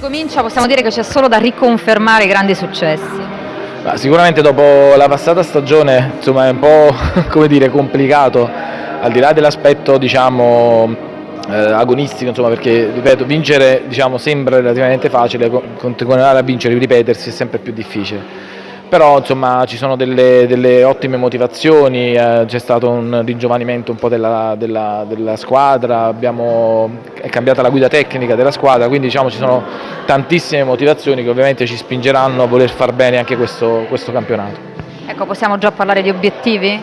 ricomincia possiamo dire che c'è solo da riconfermare i grandi successi. Ma sicuramente dopo la passata stagione insomma, è un po' dire, complicato, al di là dell'aspetto diciamo, eh, agonistico, insomma, perché ripeto, vincere diciamo, sembra relativamente facile, continuare a vincere e ripetersi è sempre più difficile però insomma ci sono delle, delle ottime motivazioni, eh, c'è stato un ringiovanimento un po' della, della, della squadra, abbiamo, è cambiata la guida tecnica della squadra, quindi diciamo ci sono tantissime motivazioni che ovviamente ci spingeranno a voler far bene anche questo, questo campionato. Ecco, possiamo già parlare di obiettivi?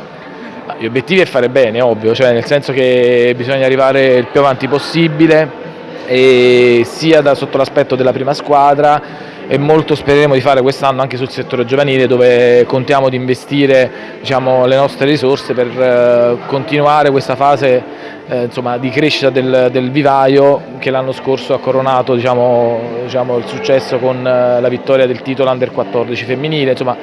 Gli obiettivi è fare bene, ovvio, cioè nel senso che bisogna arrivare il più avanti possibile, sia da, sotto l'aspetto della prima squadra e molto spereremo di fare quest'anno anche sul settore giovanile dove contiamo di investire diciamo, le nostre risorse per eh, continuare questa fase eh, insomma, di crescita del, del vivaio che l'anno scorso ha coronato diciamo, diciamo, il successo con eh, la vittoria del titolo Under 14 femminile, insomma,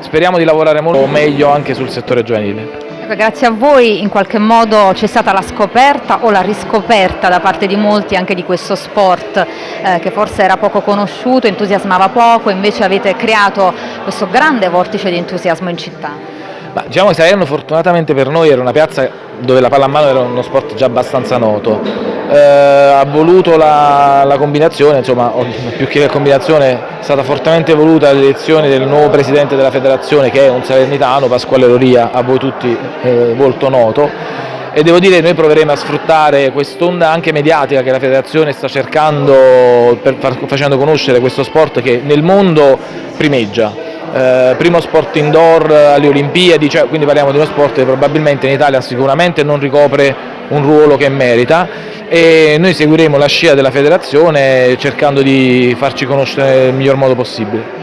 speriamo di lavorare molto meglio anche sul settore giovanile grazie a voi in qualche modo c'è stata la scoperta o la riscoperta da parte di molti anche di questo sport eh, che forse era poco conosciuto, entusiasmava poco, invece avete creato questo grande vortice di entusiasmo in città. Ma, diciamo che Salerno fortunatamente per noi era una piazza dove la pallamano era uno sport già abbastanza noto, ha voluto la, la combinazione, insomma più che la combinazione è stata fortemente voluta l'elezione del nuovo presidente della federazione che è un salernitano, Pasquale Loria, a voi tutti eh, molto noto. E devo dire che noi proveremo a sfruttare quest'onda anche mediatica che la federazione sta cercando per facendo conoscere questo sport che nel mondo primeggia eh, primo sport indoor alle Olimpiadi, cioè, quindi parliamo di uno sport che probabilmente in Italia sicuramente non ricopre un ruolo che merita e noi seguiremo la scia della federazione cercando di farci conoscere nel miglior modo possibile.